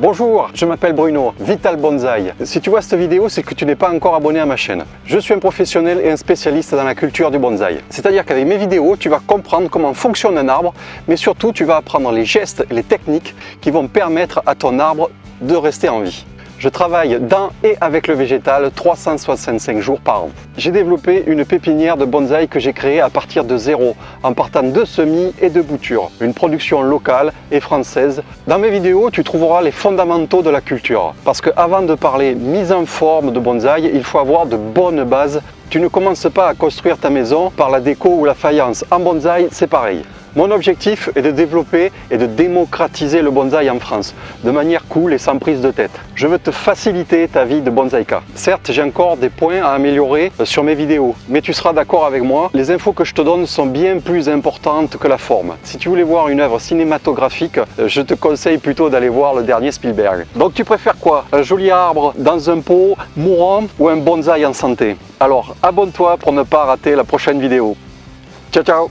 Bonjour, je m'appelle Bruno, Vital Bonsaï. Si tu vois cette vidéo, c'est que tu n'es pas encore abonné à ma chaîne. Je suis un professionnel et un spécialiste dans la culture du bonsaï. C'est-à-dire qu'avec mes vidéos, tu vas comprendre comment fonctionne un arbre, mais surtout tu vas apprendre les gestes et les techniques qui vont permettre à ton arbre de rester en vie. Je travaille dans et avec le végétal 365 jours par an. J'ai développé une pépinière de bonsaï que j'ai créée à partir de zéro, en partant de semis et de boutures. Une production locale et française. Dans mes vidéos, tu trouveras les fondamentaux de la culture. Parce qu'avant de parler mise en forme de bonsaï, il faut avoir de bonnes bases. Tu ne commences pas à construire ta maison par la déco ou la faïence. En bonsaï, c'est pareil. Mon objectif est de développer et de démocratiser le bonsaï en France, de manière cool et sans prise de tête. Je veux te faciliter ta vie de bonsaïka. Certes, j'ai encore des points à améliorer sur mes vidéos, mais tu seras d'accord avec moi, les infos que je te donne sont bien plus importantes que la forme. Si tu voulais voir une œuvre cinématographique, je te conseille plutôt d'aller voir le dernier Spielberg. Donc tu préfères quoi? Un joli arbre dans un pot mourant ou un bonsaï en santé? Alors abonne-toi pour ne pas rater la prochaine vidéo. Ciao ciao